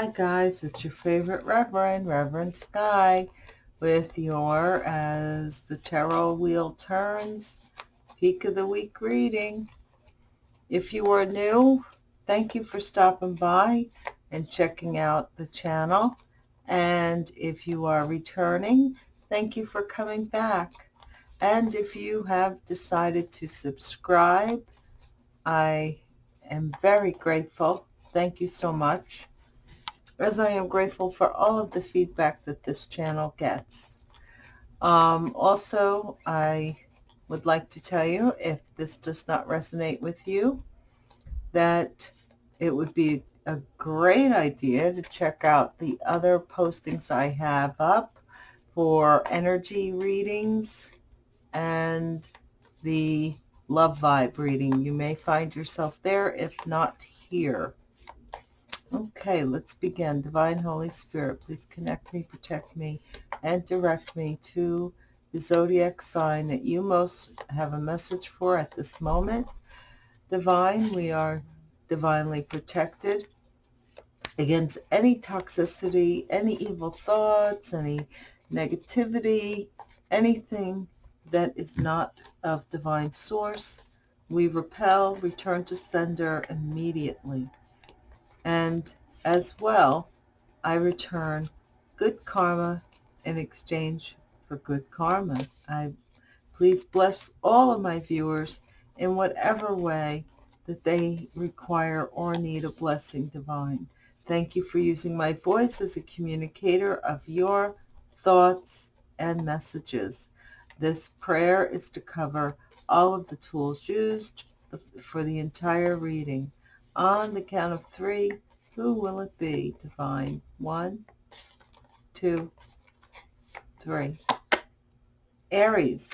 Hi guys, it's your favorite Reverend, Reverend Sky, with your, as the tarot wheel turns, peak of the week reading. If you are new, thank you for stopping by and checking out the channel. And if you are returning, thank you for coming back. And if you have decided to subscribe, I am very grateful. Thank you so much as I am grateful for all of the feedback that this channel gets. Um, also, I would like to tell you, if this does not resonate with you, that it would be a great idea to check out the other postings I have up for energy readings and the love vibe reading. You may find yourself there, if not here. Okay, let's begin. Divine Holy Spirit, please connect me, protect me, and direct me to the zodiac sign that you most have a message for at this moment. Divine, we are divinely protected against any toxicity, any evil thoughts, any negativity, anything that is not of divine source. We repel, return to sender immediately. And as well, I return good karma in exchange for good karma. I please bless all of my viewers in whatever way that they require or need a blessing divine. Thank you for using my voice as a communicator of your thoughts and messages. This prayer is to cover all of the tools used for the entire reading. On the count of three, who will it be, Divine? One, two, three. Aries.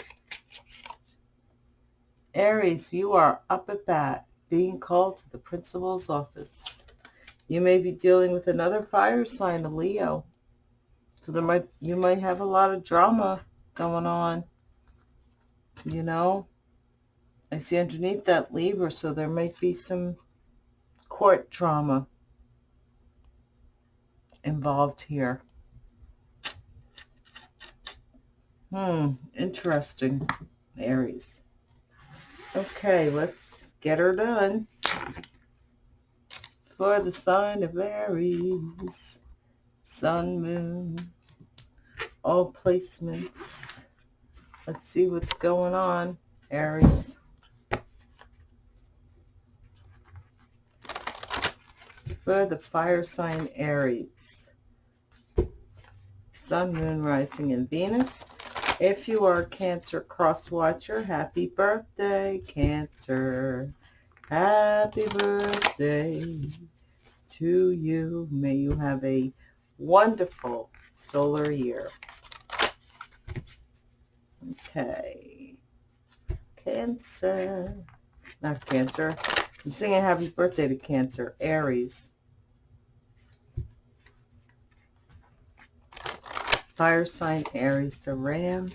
Aries, you are up at bat, being called to the principal's office. You may be dealing with another fire sign, a Leo. So there might you might have a lot of drama going on. You know, I see underneath that Libra, so there might be some court drama involved here. Hmm, interesting, Aries. Okay, let's get her done. For the sign of Aries, Sun, Moon, all placements. Let's see what's going on, Aries. For the fire sign Aries. Sun, Moon, Rising, and Venus. If you are Cancer cross watcher, happy birthday, Cancer. Happy birthday to you. May you have a wonderful solar year. Okay. Cancer. Not Cancer. I'm singing happy birthday to Cancer. Aries. Fire sign Aries the Ram.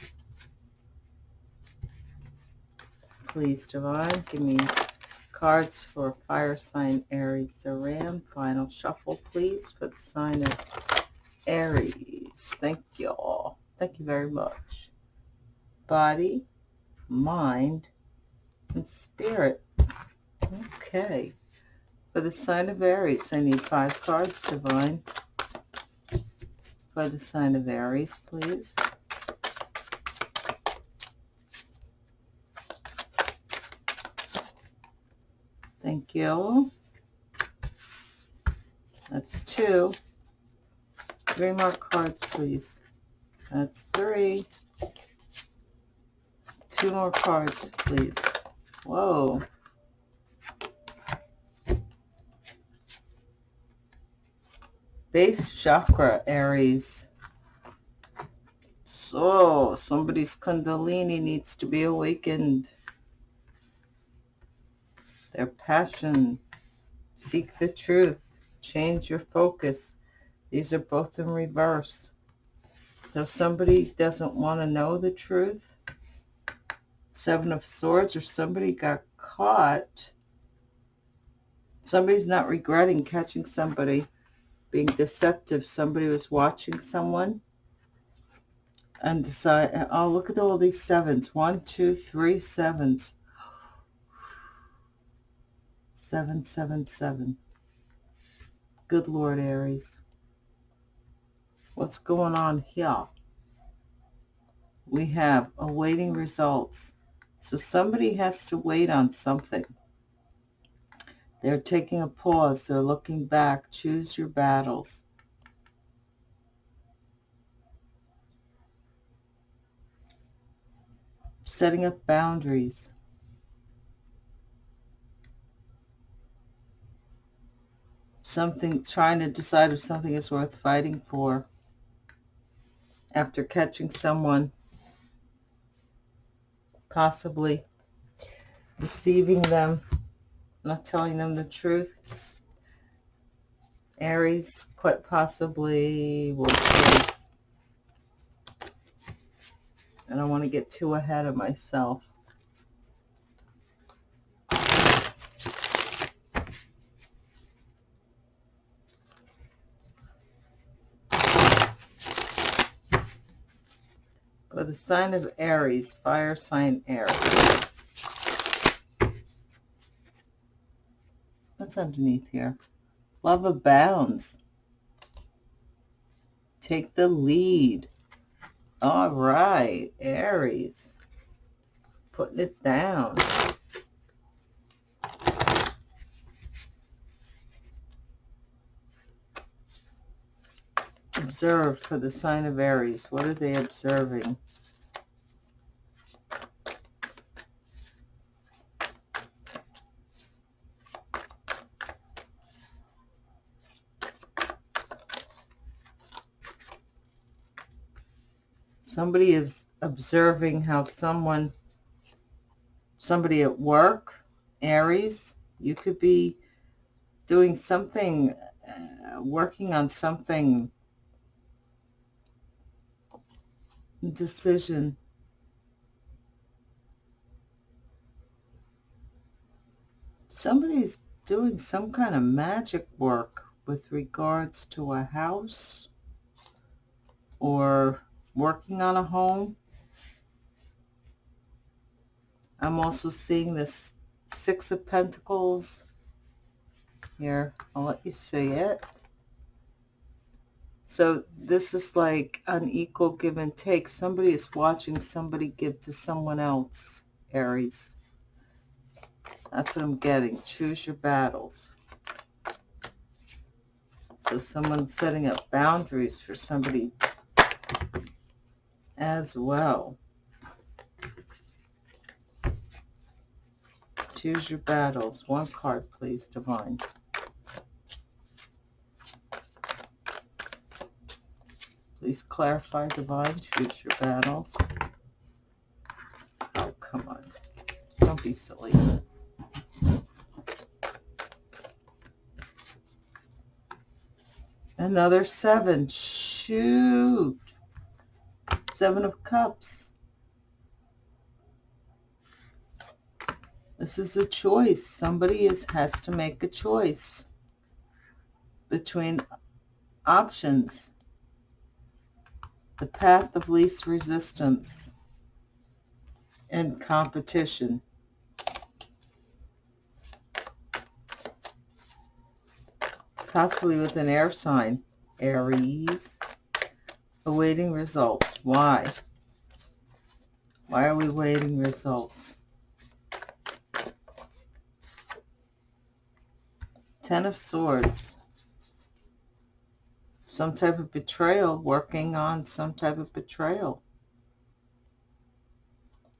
Please, Divine, give me cards for fire sign Aries the Ram. Final shuffle, please, for the sign of Aries. Thank you all. Thank you very much. Body, mind, and spirit. Okay. For the sign of Aries, I need five cards, Divine for the sign of Aries, please. Thank you. That's two. Three more cards, please. That's three. Two more cards, please. Whoa. Base chakra, Aries. So, somebody's kundalini needs to be awakened. Their passion. Seek the truth. Change your focus. These are both in reverse. So somebody doesn't want to know the truth. Seven of Swords or somebody got caught. Somebody's not regretting catching somebody being deceptive. Somebody was watching someone and decide, oh, look at all these sevens. One, two, three sevens. Seven, seven, seven. Good Lord, Aries. What's going on here? We have awaiting results. So somebody has to wait on something. They're taking a pause. They're looking back. Choose your battles. Setting up boundaries. Something, trying to decide if something is worth fighting for. After catching someone possibly deceiving them not telling them the truth. Aries, quite possibly, will see. I don't want to get too ahead of myself. For the sign of Aries, fire sign Aries. What's underneath here? Love abounds. Take the lead. All right, Aries. Putting it down. Observe for the sign of Aries. What are they observing? Somebody is observing how someone, somebody at work, Aries, you could be doing something, uh, working on something, decision. Somebody's doing some kind of magic work with regards to a house or working on a home. I'm also seeing this Six of Pentacles. Here, I'll let you see it. So this is like unequal give and take. Somebody is watching somebody give to someone else, Aries. That's what I'm getting. Choose your battles. So someone's setting up boundaries for somebody as well. Choose your battles. One card, please, Divine. Please clarify, Divine. Choose your battles. Oh, come on. Don't be silly. Another seven. Shoot. Seven of Cups. This is a choice. Somebody is has to make a choice between options. The path of least resistance and competition. Possibly with an air sign. Aries. Awaiting results. Why? Why are we waiting results? Ten of Swords. Some type of betrayal, working on some type of betrayal.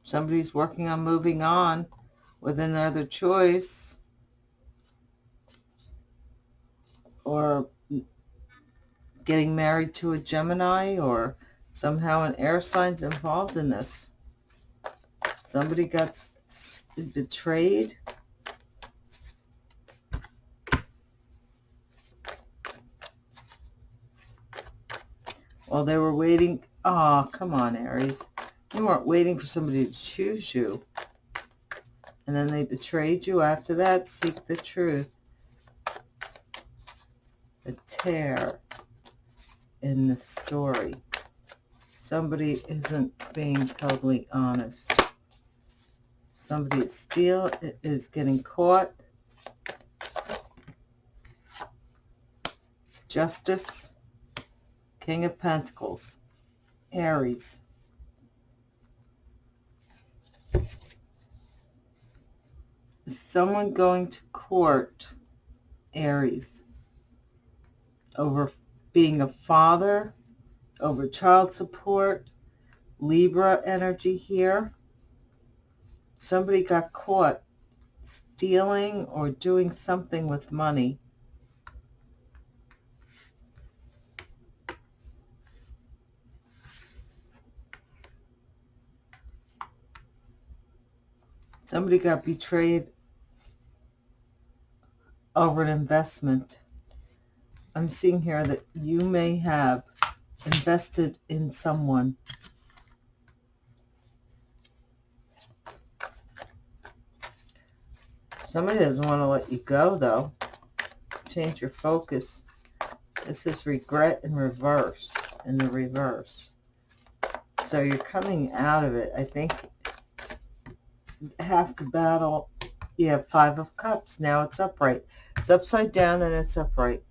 Somebody's working on moving on with another choice. Or getting married to a Gemini or somehow an air sign's involved in this. Somebody got betrayed. While they were waiting. Oh, come on, Aries. You weren't waiting for somebody to choose you. And then they betrayed you after that. Seek the truth. a tear in the story. Somebody isn't being totally honest. Somebody is still is getting caught. Justice, King of Pentacles, Aries. Is someone going to court, Aries, over being a father, over child support, Libra energy here. Somebody got caught stealing or doing something with money. Somebody got betrayed over an investment. I'm seeing here that you may have invested in someone. Somebody doesn't want to let you go, though. Change your focus. This is regret in reverse, in the reverse. So you're coming out of it. I think half the battle, you have five of cups. Now it's upright. It's upside down and it's upright.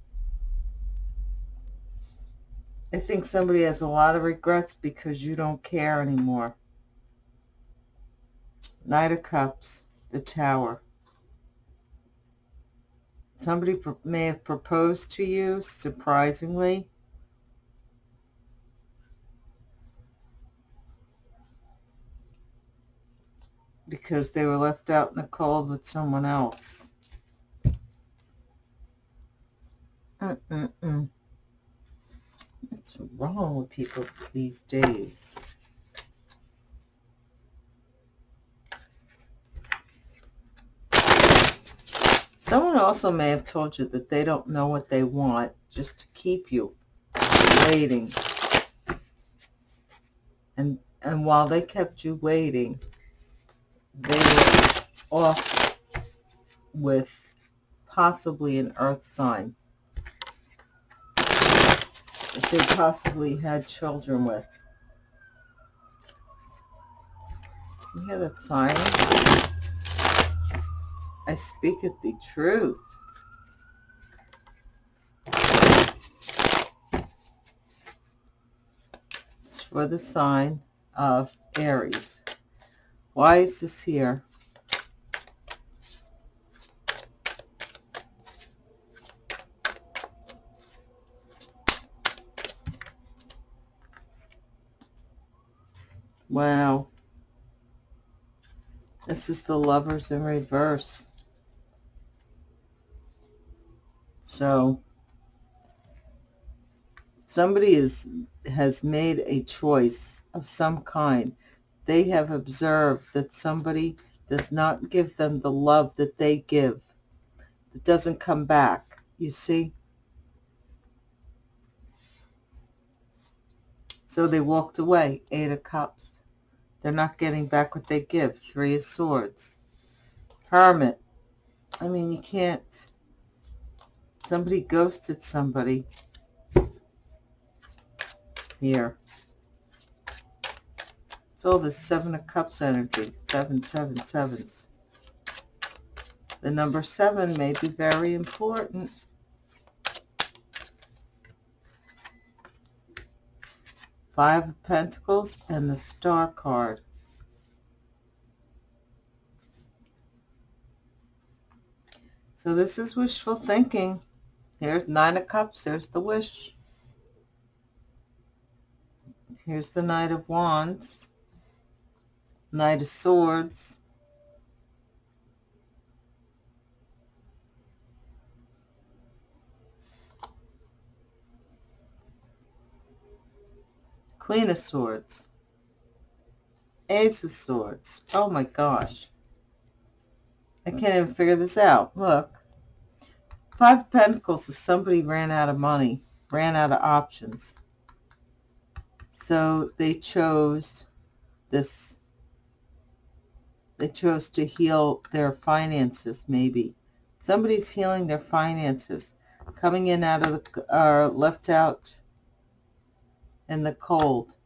I think somebody has a lot of regrets because you don't care anymore. Knight of Cups, the Tower. Somebody may have proposed to you, surprisingly. Because they were left out in the cold with someone else. Mm-mm-mm. What's wrong with people these days? Someone also may have told you that they don't know what they want just to keep you waiting. And, and while they kept you waiting, they were off with possibly an earth sign they possibly had children with. You hear that sign? I speak it the truth. It's for the sign of Aries. Why is this here? Wow. This is the lovers in reverse. So somebody is has made a choice of some kind. They have observed that somebody does not give them the love that they give. It doesn't come back. You see? So they walked away. Eight of Cups. They're not getting back what they give. Three of Swords. Hermit. I mean, you can't... Somebody ghosted somebody. Here. It's all the Seven of Cups energy. Seven, seven, sevens. The number seven may be very important. Five of Pentacles and the Star card. So this is wishful thinking. Here's Nine of Cups. There's the wish. Here's the Knight of Wands. Knight of Swords. Queen of Swords. Ace of Swords. Oh my gosh. I can't even figure this out. Look. Five of Pentacles is somebody ran out of money, ran out of options. So they chose this. They chose to heal their finances, maybe. Somebody's healing their finances. coming in out of the, or left out in the cold.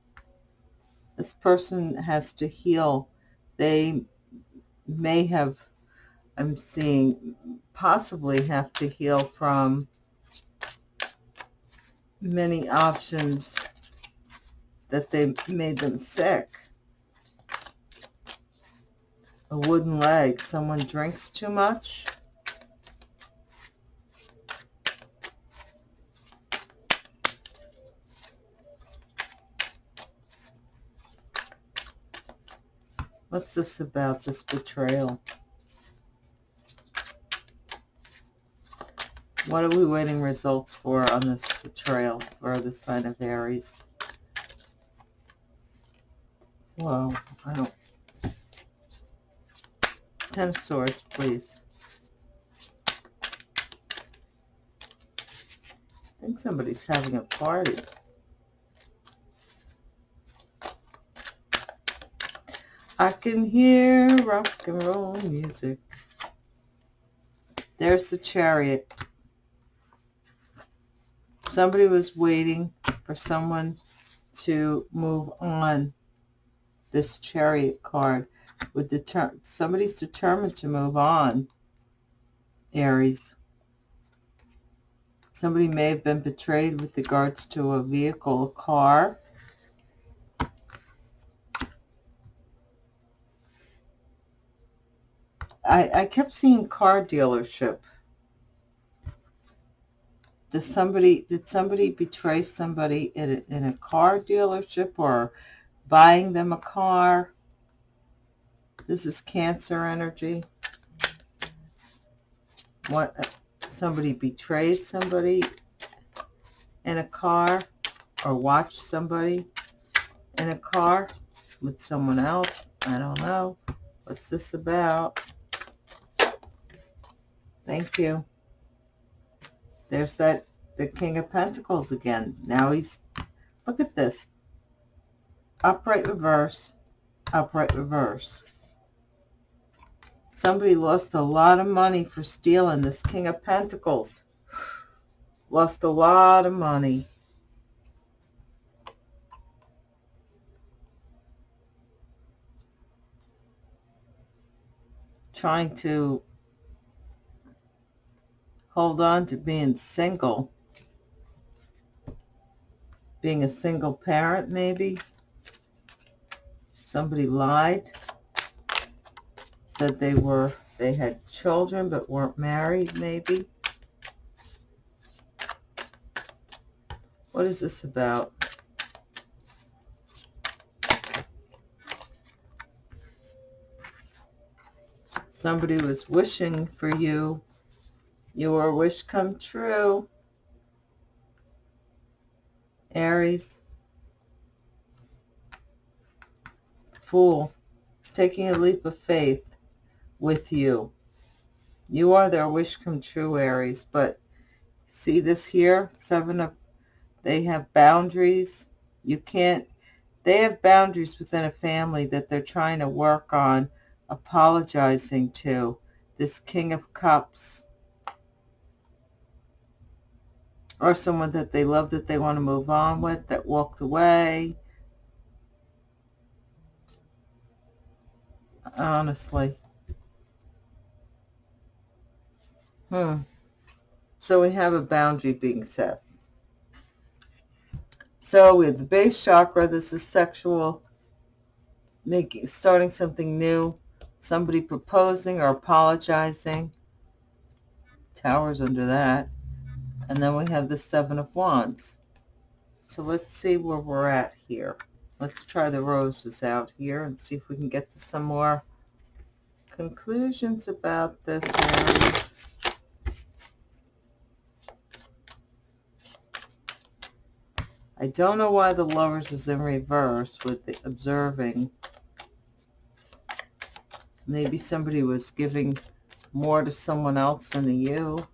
This person has to heal. They may have, I'm seeing, possibly have to heal from many options that they made them sick. A wooden leg. Someone drinks too much. What's this about, this betrayal? What are we waiting results for on this betrayal for the sign of Aries? Whoa, I don't... Ten of Swords, please. I think somebody's having a party. I can hear rock and roll music. There's the chariot. Somebody was waiting for someone to move on this chariot card. With deter somebody's determined to move on, Aries. Somebody may have been betrayed with regards to a vehicle, a car. I, I kept seeing car dealership. Does somebody, did somebody betray somebody in a, in a car dealership or buying them a car? This is Cancer energy. What, uh, somebody betrayed somebody in a car or watched somebody in a car with someone else. I don't know. What's this about? Thank you. There's that, the King of Pentacles again. Now he's, look at this. Upright reverse, upright reverse. Somebody lost a lot of money for stealing this King of Pentacles. Lost a lot of money. Trying to hold on to being single. Being a single parent, maybe. Somebody lied. Said they were, they had children but weren't married, maybe. What is this about? Somebody was wishing for you your wish come true. Aries. Fool. Taking a leap of faith with you. You are their wish come true, Aries. But see this here? Seven of... They have boundaries. You can't... They have boundaries within a family that they're trying to work on apologizing to. This King of Cups or someone that they love that they want to move on with that walked away. Honestly. Hmm. So we have a boundary being set. So we have the base chakra. This is sexual, making, starting something new. Somebody proposing or apologizing. Towers under that. And then we have the Seven of Wands. So let's see where we're at here. Let's try the roses out here and see if we can get to some more conclusions about this Aries. I don't know why the lovers is in reverse with the observing. Maybe somebody was giving more to someone else than to you.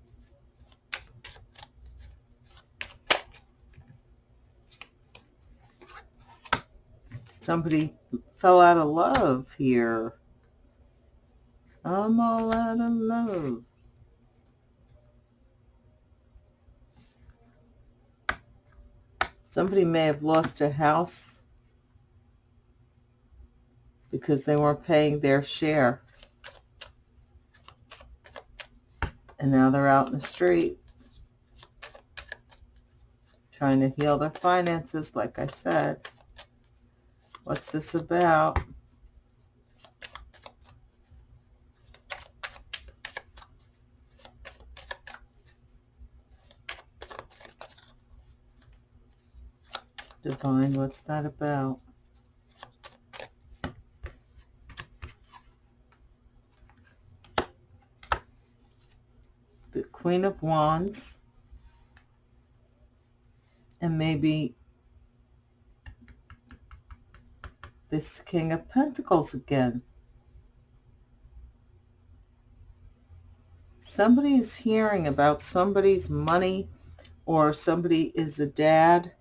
Somebody fell out of love here. I'm all out of love. Somebody may have lost a house because they weren't paying their share. And now they're out in the street trying to heal their finances, like I said. What's this about? Divine, what's that about? The Queen of Wands. And maybe this King of Pentacles again. Somebody is hearing about somebody's money or somebody is a dad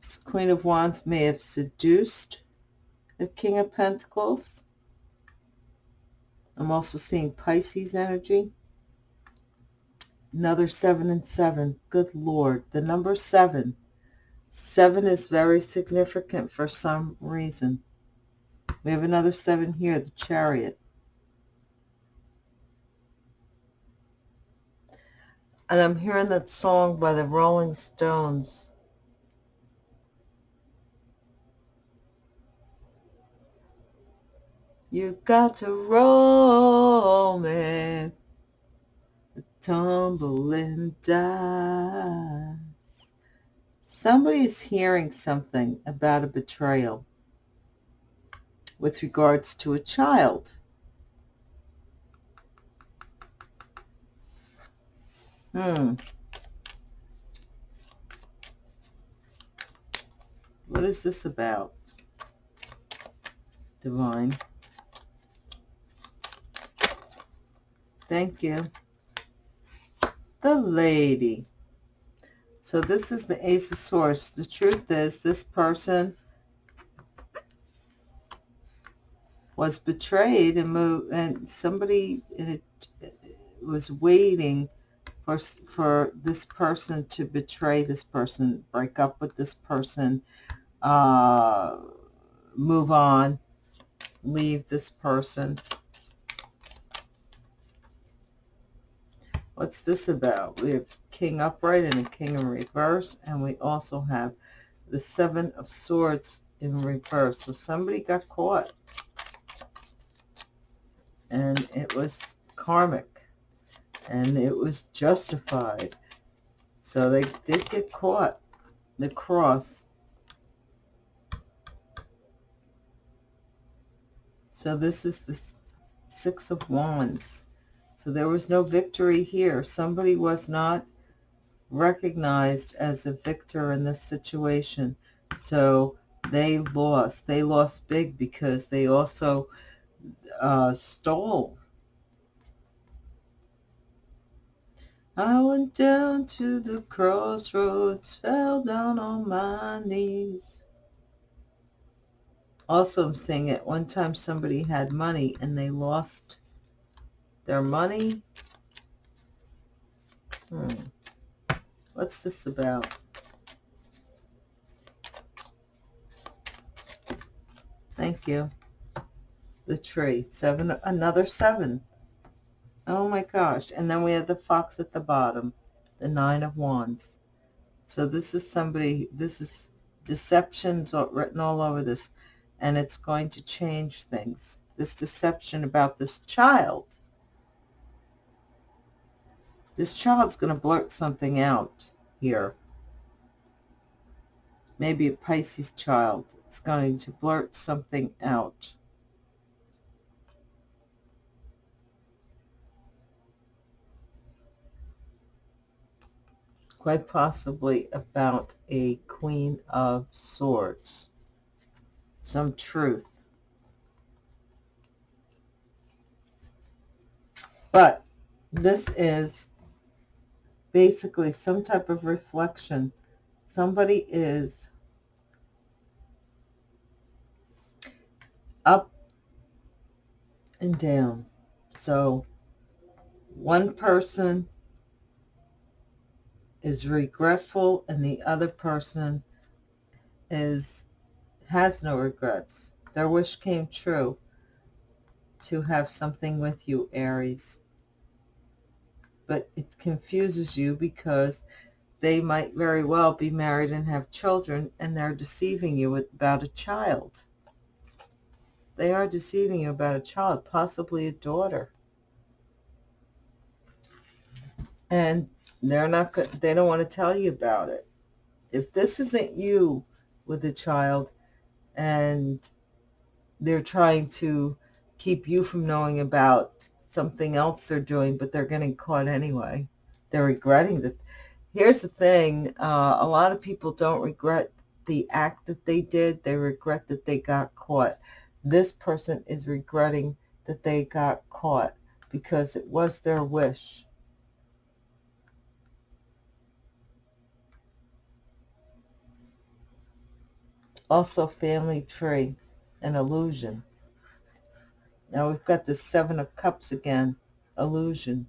This Queen of Wands may have seduced the King of Pentacles. I'm also seeing Pisces energy. Another seven and seven. Good Lord. The number seven. Seven is very significant for some reason. We have another seven here, the chariot. And I'm hearing that song by the Rolling Stones. You got to roll me, tumbling dice. Somebody is hearing something about a betrayal with regards to a child. Hmm. What is this about? Divine. Thank you. The lady. So this is the Ace of Swords. The truth is this person was betrayed and moved, and somebody it, was waiting for for this person to betray this person, break up with this person, uh, move on, leave this person. What's this about? We have King upright and a King in reverse, and we also have the Seven of Swords in reverse. So somebody got caught. And it was karmic. And it was justified. So they did get caught. The cross. So this is the Six of Wands. So there was no victory here. Somebody was not recognized as a victor in this situation. So they lost. They lost big because they also uh, stole. I went down to the crossroads, fell down on my knees. Also, I'm saying at one time somebody had money and they lost their money. Hmm. What's this about? Thank you. The tree. Seven, another seven. Oh my gosh. And then we have the fox at the bottom. The nine of wands. So this is somebody, this is deceptions written all over this. And it's going to change things. This deception about this child this child's going to blurt something out here. Maybe a Pisces child. It's going to blurt something out. Quite possibly about a Queen of Swords. Some truth. But this is basically some type of reflection. Somebody is up and down. So one person is regretful and the other person is has no regrets. Their wish came true to have something with you, Aries. But it confuses you because they might very well be married and have children and they're deceiving you about a child. They are deceiving you about a child, possibly a daughter. And they're not. They don't want to tell you about it. If this isn't you with a child and they're trying to keep you from knowing about something else they're doing, but they're getting caught anyway. They're regretting that. Here's the thing. Uh, a lot of people don't regret the act that they did. They regret that they got caught. This person is regretting that they got caught because it was their wish. Also family tree, an illusion. Now we've got the Seven of Cups again, illusion.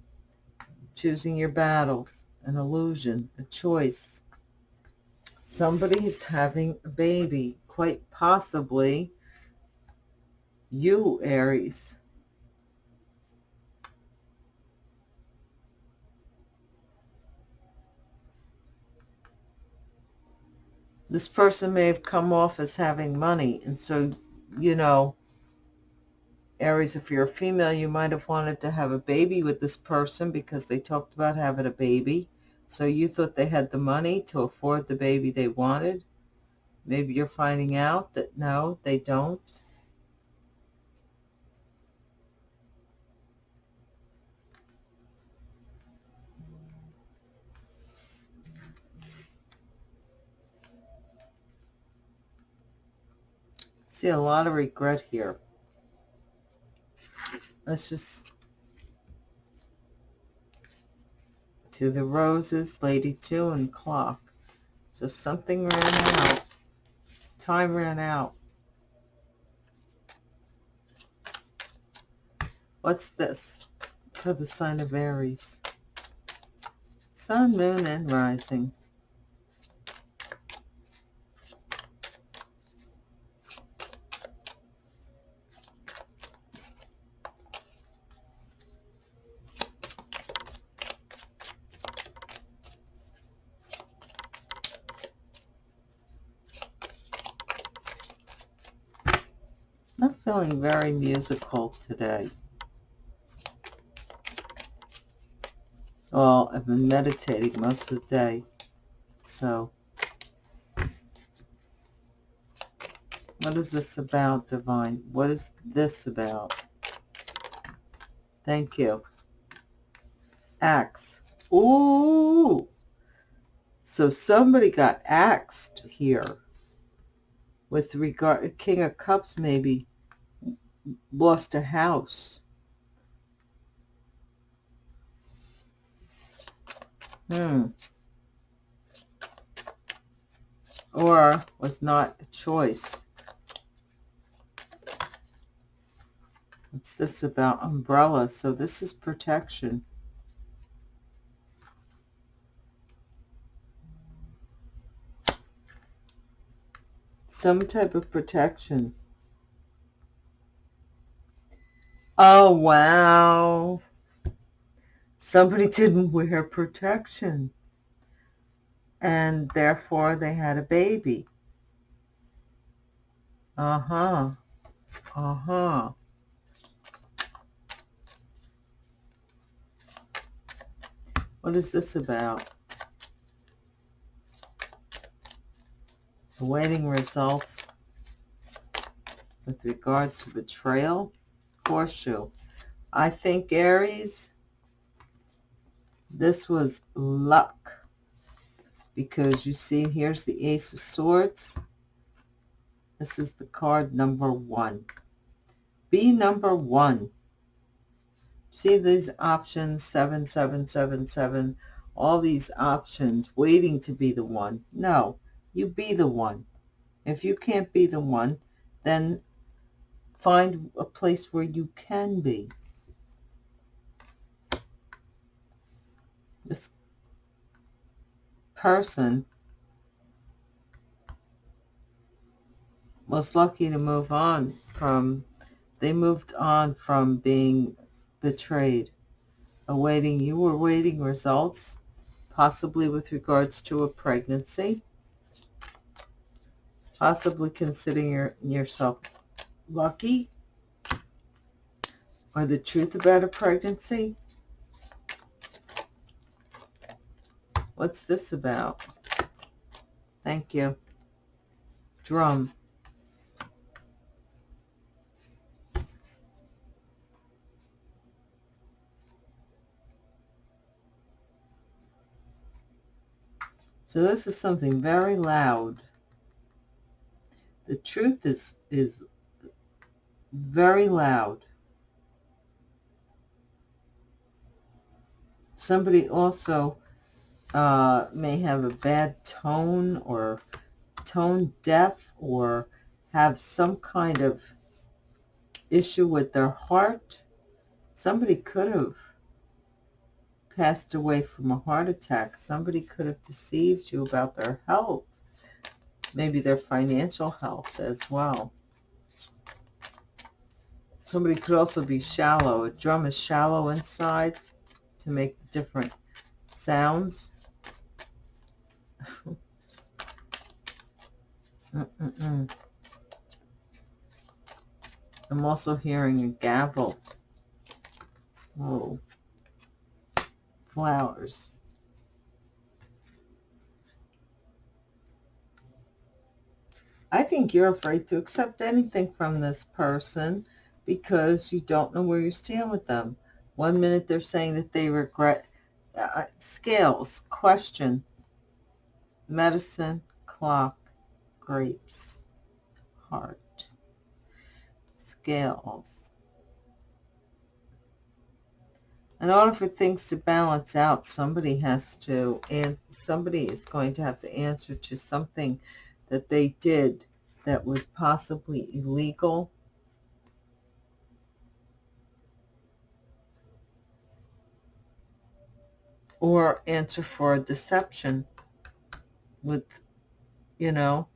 Choosing your battles, an illusion, a choice. Somebody is having a baby, quite possibly you, Aries. this person may have come off as having money. And so, you know, Aries, if you're a female, you might have wanted to have a baby with this person because they talked about having a baby. So you thought they had the money to afford the baby they wanted. Maybe you're finding out that no, they don't. see a lot of regret here. Let's just to the roses, lady two, and clock. So something ran out. Time ran out. What's this for the sign of Aries? Sun, moon, and rising. Feeling very musical today. Well, I've been meditating most of the day, so what is this about, Divine? What is this about? Thank you. Axe. Ooh! So somebody got axed here with regard, King of Cups maybe lost a house. Hmm. Or was not a choice. What's this about? Umbrella. So this is protection. Some type of protection. Oh, wow. Somebody didn't wear protection. And therefore they had a baby. Uh-huh. Uh-huh. What is this about? Awaiting results with regards to betrayal horseshoe. I think, Aries, this was luck. Because you see, here's the Ace of Swords. This is the card number one. Be number one. See these options, seven, seven, seven, seven, all these options waiting to be the one. No, you be the one. If you can't be the one, then find a place where you can be. this person was lucky to move on from, they moved on from being betrayed. Awaiting, you were waiting results, possibly with regards to a pregnancy, possibly considering your, yourself lucky, or the truth about a pregnancy. What's this about? Thank you. Drum. So this is something very loud. The truth is, is very loud. Somebody also uh, may have a bad tone or tone deaf or have some kind of issue with their heart. Somebody could have passed away from a heart attack. Somebody could have deceived you about their health, maybe their financial health as well. Somebody could also be shallow. A drum is shallow inside to make different sounds. mm -mm -mm. I'm also hearing a gavel. Whoa flowers. I think you're afraid to accept anything from this person because you don't know where you stand with them. One minute they're saying that they regret uh, scales, question, medicine, clock, grapes, heart, scales, in order for things to balance out, somebody has to, and somebody is going to have to answer to something that they did that was possibly illegal. Or answer for a deception with, you know,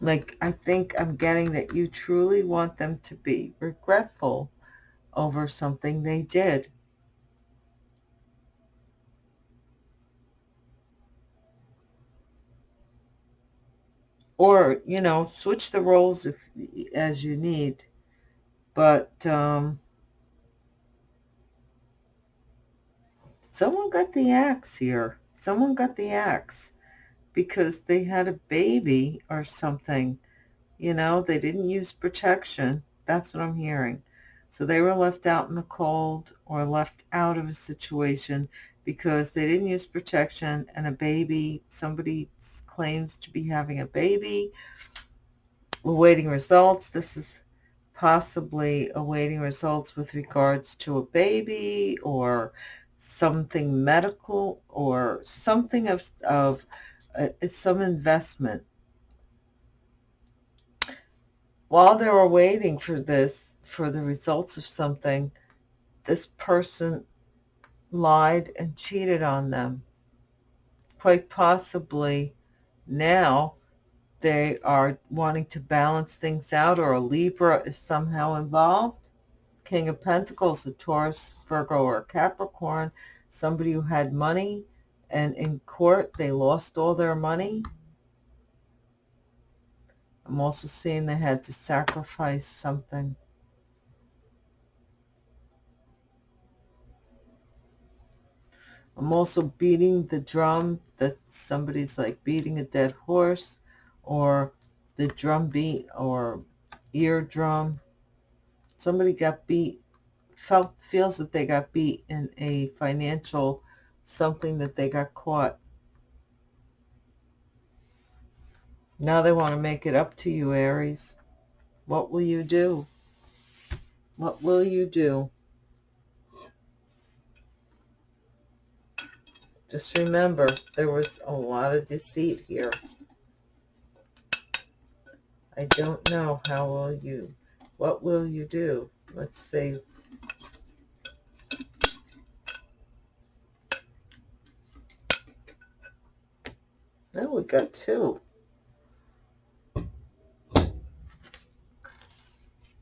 Like, I think I'm getting that you truly want them to be regretful over something they did. Or, you know, switch the roles if as you need. But um, someone got the axe here. Someone got the axe because they had a baby or something. You know, they didn't use protection. That's what I'm hearing. So they were left out in the cold or left out of a situation because they didn't use protection and a baby, somebody claims to be having a baby. Awaiting results. This is possibly awaiting results with regards to a baby or something medical or something of, of uh, some investment. While they were waiting for this, for the results of something, this person lied and cheated on them. Quite possibly now they are wanting to balance things out or a Libra is somehow involved. King of Pentacles, a Taurus, Virgo, or Capricorn, somebody who had money and in court they lost all their money. I'm also seeing they had to sacrifice something. I'm also beating the drum that somebody's like beating a dead horse or the drum beat or eardrum. Somebody got beat, felt, feels that they got beat in a financial something that they got caught. Now they want to make it up to you, Aries. What will you do? What will you do? Just remember, there was a lot of deceit here. I don't know. How will you? What will you do? Let's see. Now we got two.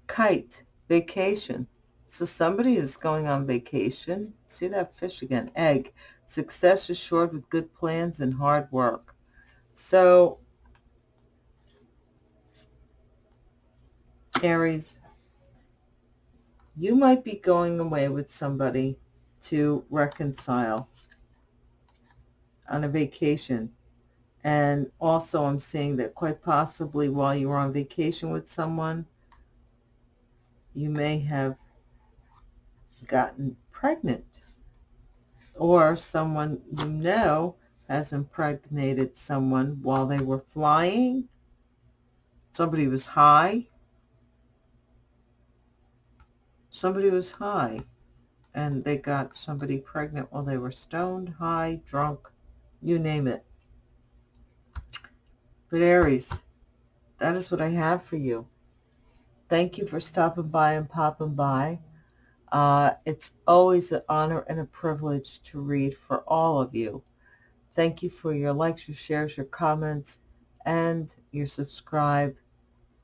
Kite, vacation. So somebody is going on vacation. See that fish again. Egg. Success is short with good plans and hard work. So Aries, you might be going away with somebody to reconcile on a vacation. And also I'm seeing that quite possibly while you were on vacation with someone, you may have gotten pregnant or someone you know has impregnated someone while they were flying. Somebody was high. Somebody was high and they got somebody pregnant while they were stoned, high, drunk, you name it. But Aries, that is what I have for you. Thank you for stopping by and popping by. Uh, it's always an honor and a privilege to read for all of you. Thank you for your likes, your shares, your comments, and your subscribe.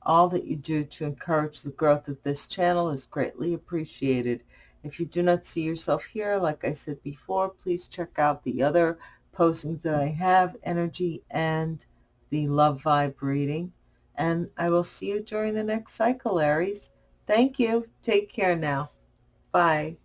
All that you do to encourage the growth of this channel is greatly appreciated. If you do not see yourself here, like I said before, please check out the other postings that I have, energy and the love vibe reading. And I will see you during the next cycle, Aries. Thank you. Take care now. Bye.